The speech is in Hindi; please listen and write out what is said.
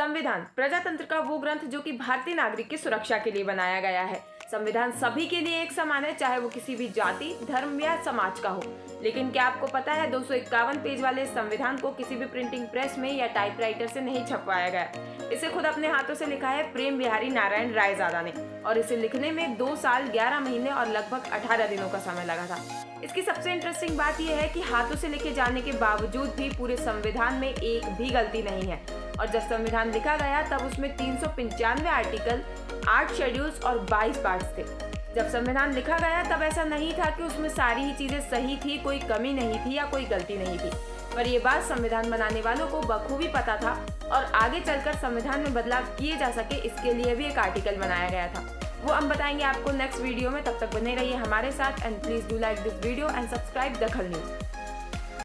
संविधान, प्रजातंत्र का वो ग्रंथ जो कि भारतीय नागरिक की सुरक्षा के लिए बनाया गया है। संविधान सभी के लिए एक समान है, चाहे वो किसी भी जाति, धर्म या समाज का हो। लेकिन क्या आपको पता है, दो सौ इक्यावन पेज वाले संविधान को किसी भी प्रिंटिंग प्रेस में या टाइपराइटर से नहीं छपवाया गया इसे खुद अपने हाथों से लिखा है प्रेम बिहारी नारायण रायजादा ने। और इसे लिखने में दो साल, ग्यारह महीने और लगभग अठारह दिनों का समय लगा था। इसकी सबसे इंटरेस्टिंग बात यह है कि हाथों से लिखे जाने के बावजूद भी पूरे संविधान में एक भी गलती नहीं है। और जब संविधान लिखा गया, तब उसमें तीन सौ पंचानवे आर्टिकल आठ शेड्यूल्स और 22 पार्ट्स थे। जब संविधान लिखा गया, तब ऐसा नहीं था कि उसमें सारी ही चीज़ें सही थी, कोई कमी नहीं थी या कोई गलती नहीं थी। पर यह बात संविधान बनाने वालों को बखूबी पता था और आगे चलकर संविधान में बदलाव किए जा सके, इसके लिए भी एक आर्टिकल बनाया गया था। वो हम बताएँगे आपको नेक्स्ट वीडियो में। तब तक बने रहिए हमारे साथ and please do like this video and subscribe दखल न्यूज़